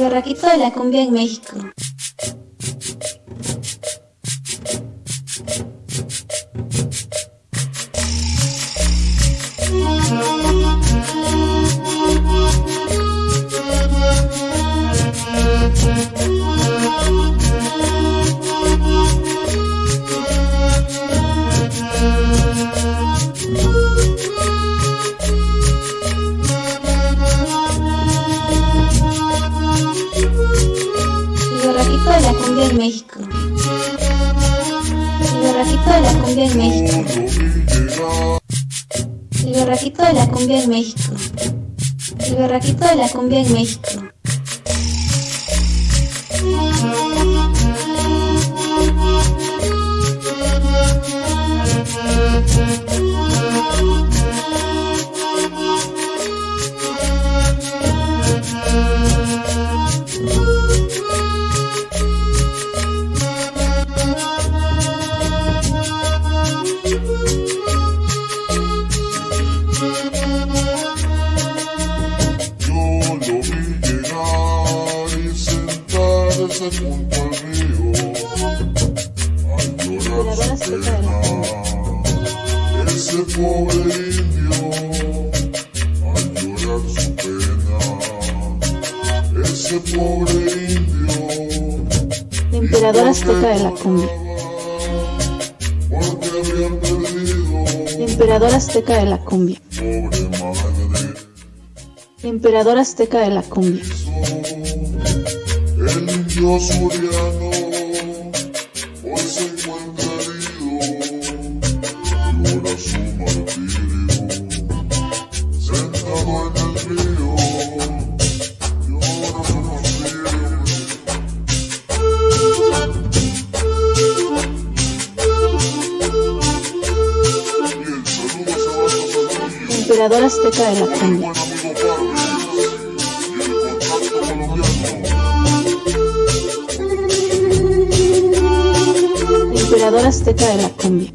El barraquito de la cumbia en México. Barraquito de la cumbia en México. El barraquito de la cumbia en México. El barraquito de la cumbia en México. Junto al río a llorar su pena. Ese pobre indio a llorar su pena. Ese pobre indio El emperador azteca de la cumbia. porque perdido azteca de la cumbia. pobre madre. El emperador azteca de la cumbia. El indio suriano hoy se encuentra herido, llora su martirio, sentado en el río, llora su martirio. Y el saludo se va emperador azteca de la cumbia. Emperador azteca de la cumbia.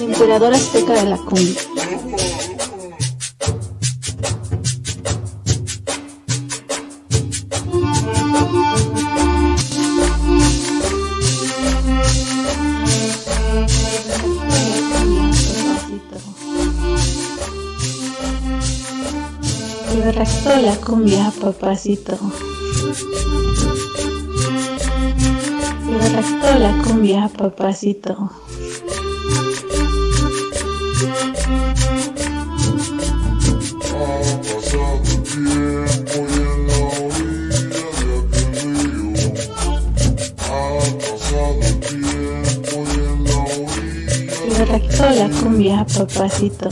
Emperador azteca de la cumbia. Barraquito de la cumbia, papacito. Barraquito de la cumbia, papacito. De la cumbia, papacito.